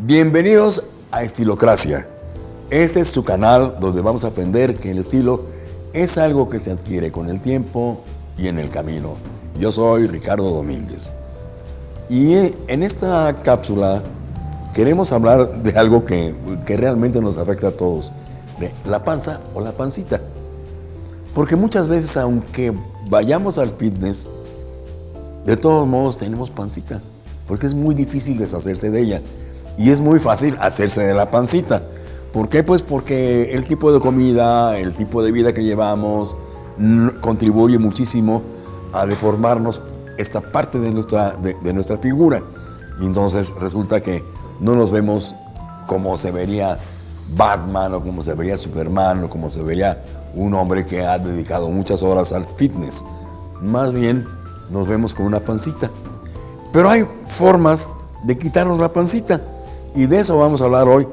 Bienvenidos a Estilocracia. Este es su canal donde vamos a aprender que el estilo es algo que se adquiere con el tiempo y en el camino. Yo soy Ricardo Domínguez. Y en esta cápsula queremos hablar de algo que, que realmente nos afecta a todos, de la panza o la pancita. Porque muchas veces, aunque vayamos al fitness, de todos modos tenemos pancita, porque es muy difícil deshacerse de ella. Y es muy fácil hacerse de la pancita. ¿Por qué? Pues porque el tipo de comida, el tipo de vida que llevamos, contribuye muchísimo a deformarnos esta parte de nuestra, de, nuestra figura. Y entonces resulta que no nos vemos como se vería Batman o como se vería Superman o como se vería un hombre que ha dedicado muchas horas al fitness. Más bien nos vemos con una pancita. Pero hay formas de quitarnos la pancita. Y de eso vamos a hablar hoy,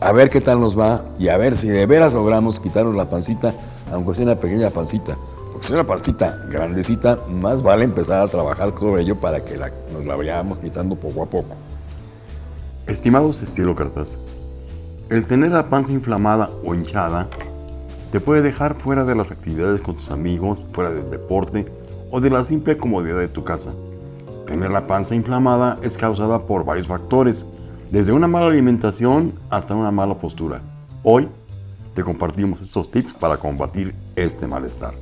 a ver qué tal nos va y a ver si de veras logramos quitarnos la pancita, aunque sea una pequeña pancita. Porque si es una pancita grandecita, más vale empezar a trabajar sobre ello para que nos la vayamos quitando poco a poco. Estimados estilócratas, el tener la panza inflamada o hinchada te puede dejar fuera de las actividades con tus amigos, fuera del deporte o de la simple comodidad de tu casa. Tener la panza inflamada es causada por varios factores, desde una mala alimentación hasta una mala postura. Hoy te compartimos estos tips para combatir este malestar.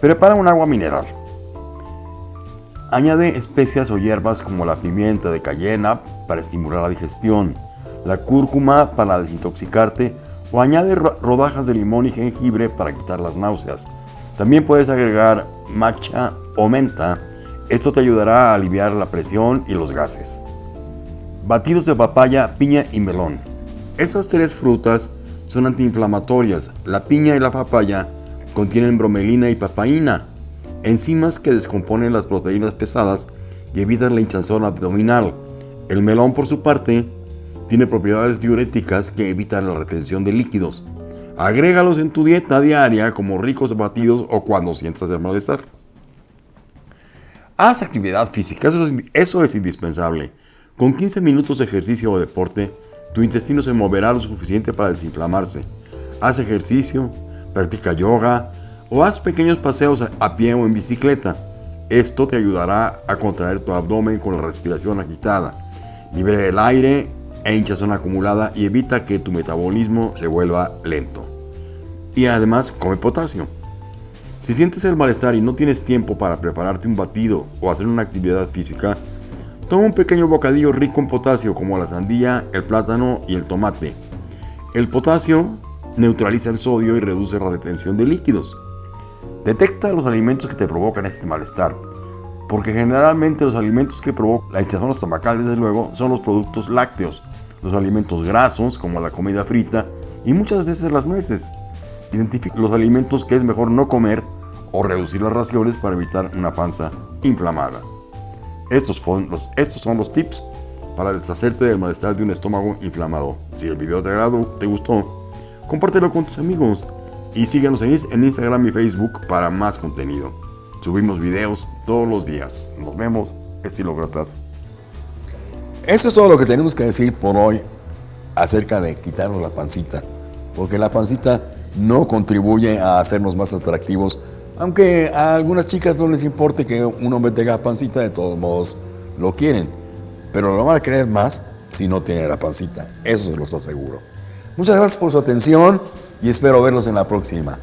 Prepara un agua mineral. Añade especias o hierbas como la pimienta de cayena para estimular la digestión, la cúrcuma para desintoxicarte o añade rodajas de limón y jengibre para quitar las náuseas. También puedes agregar matcha o menta. Esto te ayudará a aliviar la presión y los gases. Batidos de papaya, piña y melón. Estas tres frutas son antiinflamatorias. La piña y la papaya contienen bromelina y papaína, enzimas que descomponen las proteínas pesadas y evitan la hinchazón abdominal. El melón, por su parte, tiene propiedades diuréticas que evitan la retención de líquidos. Agrégalos en tu dieta diaria como ricos batidos o cuando sientas el malestar. Haz actividad física, eso es, eso es indispensable. Con 15 minutos de ejercicio o deporte, tu intestino se moverá lo suficiente para desinflamarse. Haz ejercicio, practica yoga o haz pequeños paseos a pie o en bicicleta. Esto te ayudará a contraer tu abdomen con la respiración agitada. Libera el aire e hinchazón acumulada y evita que tu metabolismo se vuelva lento. Y además come potasio. Si sientes el malestar y no tienes tiempo para prepararte un batido o hacer una actividad física, Toma un pequeño bocadillo rico en potasio como la sandía, el plátano y el tomate. El potasio neutraliza el sodio y reduce la retención de líquidos. Detecta los alimentos que te provocan este malestar, porque generalmente los alimentos que provocan la hinchazón estomacal, desde luego, son los productos lácteos, los alimentos grasos como la comida frita y muchas veces las nueces. Identifica los alimentos que es mejor no comer o reducir las raciones para evitar una panza inflamada. Estos, son los, estos son los tips para deshacerte del malestar de un estómago inflamado. Si el video te agradó, te gustó, compártelo con tus amigos y síguenos en Instagram y Facebook para más contenido. Subimos videos todos los días. Nos vemos, estilócratas. Eso es todo lo que tenemos que decir por hoy acerca de quitarnos la pancita, porque la pancita no contribuye a hacernos más atractivos aunque a algunas chicas no les importe que un hombre tenga pancita, de todos modos lo quieren. Pero lo van a querer más si no tiene la pancita. Eso se los aseguro. Muchas gracias por su atención y espero verlos en la próxima.